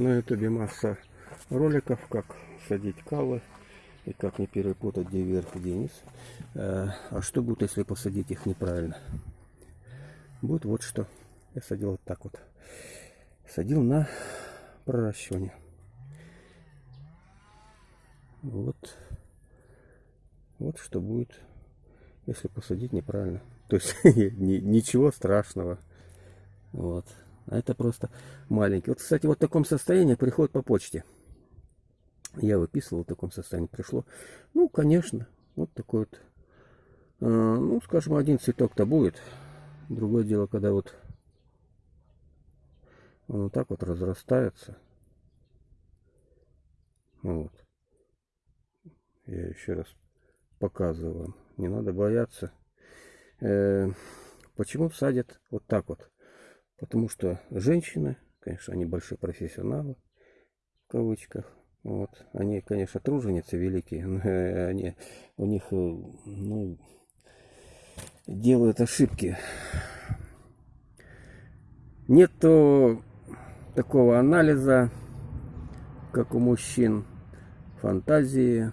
На ютубе масса роликов, как садить калы и как не перепутать где вверх, где низ. Э, А что будет, если посадить их неправильно? Будет вот что. Я садил вот так вот. Садил на проращивание. Вот. Вот что будет, если посадить неправильно. То есть ни- ничего страшного. Вот. А это просто маленький. Вот, кстати, вот в таком состоянии приходит по почте. Я выписывал в таком состоянии. Пришло. Ну, конечно. Вот такой вот. э, ну, скажем, один цветок-то будет. Другое дело, когда вот он вот так вот разрастается. Вот. Я еще раз показываю. Не надо бояться. Э, почему садят вот так вот? Потому что женщины, конечно, они большие профессионалы, в кавычках. Вот. Они, конечно, труженицы великие, но они, у них э, ну, делают ошибки. Нету такого анализа, как у мужчин, фантазии,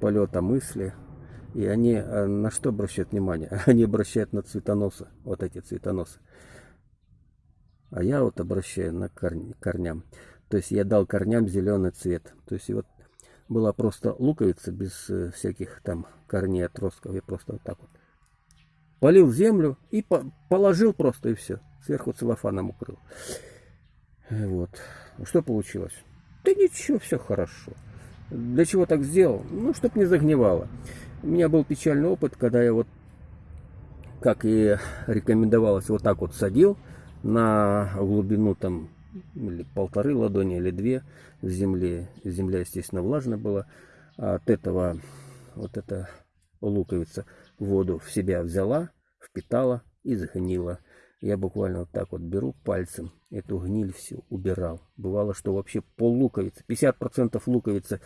полета мысли. И они э, на что обращают внимание? Они обращают на цветоносы, вот эти цветоносы. А я вот обращаю на корни, корням. То есть я дал корням зеленый цвет. То есть вот была просто луковица без э, всяких там корней, отростков. Я просто вот так вот полил землю и по- положил просто и все. Сверху целлофаном укрыл. Вот. Что получилось? Да ничего, все хорошо. Для чего так сделал? Ну, чтоб не загнивало. У меня был печальный опыт, когда я вот, как и рекомендовалось, вот так вот садил на глубину там или полторы ладони, или две в земле. Земля, естественно, влажная была. А от этого вот эта луковица воду в себя взяла, впитала и загнила. Я буквально вот так вот беру пальцем эту гниль всю убирал. Бывало, что вообще пол луковицы, 50% луковицы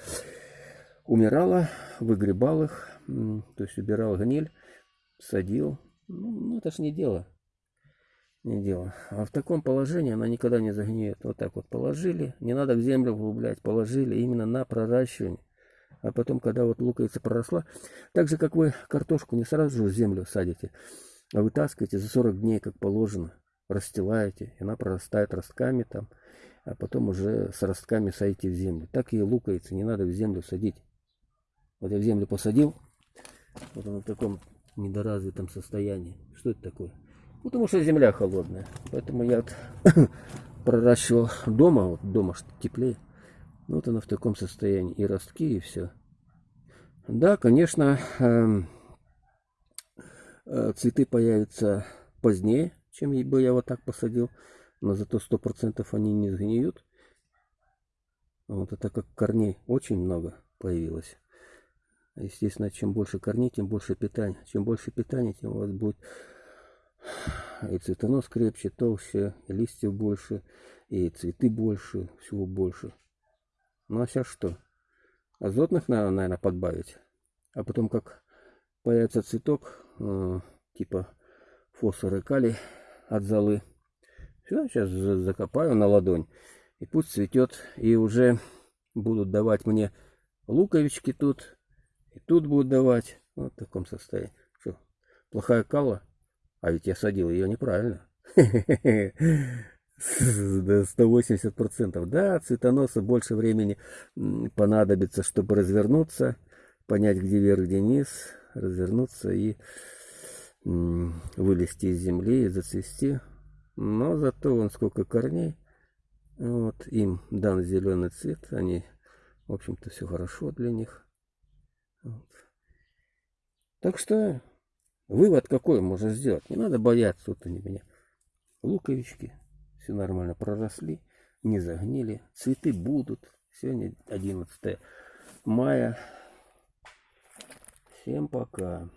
умирала, выгребал их, то есть убирал гниль, садил. Ну, ну, это ж не дело. Не дело. А в таком положении она никогда не загниет. Вот так вот положили, не надо в землю углублять, положили именно на проращивание. А потом, когда вот луковица проросла, так же, как вы картошку не сразу же в землю садите, а вытаскиваете за 40 дней, как положено, расстилаете, и она прорастает ростками там, а потом уже с ростками садите в землю. Так и луковицы не надо в землю садить. Вот я в землю посадил, вот она в таком недоразвитом состоянии. Что это такое? Ну, Потому что земля холодная. Поэтому я вот проращивал дома, вот дома что теплее. Ну, Вот она в таком состоянии. И ростки, и все. Да, конечно, эм, э, цветы появятся позднее, чем бы я вот так посадил. Но зато сто процентов они не сгниют. Вот это как корней очень много появилось. Естественно, чем больше корней, тем больше питания. Чем больше питания, тем у вас будет и цветонос крепче, толще, и листьев больше, и цветы больше, всего больше. Ну а сейчас что? Азотных надо, наверное, подбавить. А потом, как появится цветок, э, типа фосфор и калий от золы, все, сейчас закопаю на ладонь. И пусть цветет. И уже будут давать мне луковички тут. И тут будут давать. Вот в таком состоянии. Что, плохая кала? А ведь я садил ее неправильно. До 180%. Да, цветоноса больше времени понадобится, чтобы развернуться, понять, где вверх, где низ, развернуться и вылезти из земли и зацвести. Но зато вон сколько корней. Вот, им дан зеленый цвет. Они, в общем-то, все хорошо для них. Вот. Так что вывод какой можно сделать? Не надо бояться, вот они меня. Луковички, все нормально проросли, не загнили. Цветы будут. Сегодня 11 мая. Всем пока.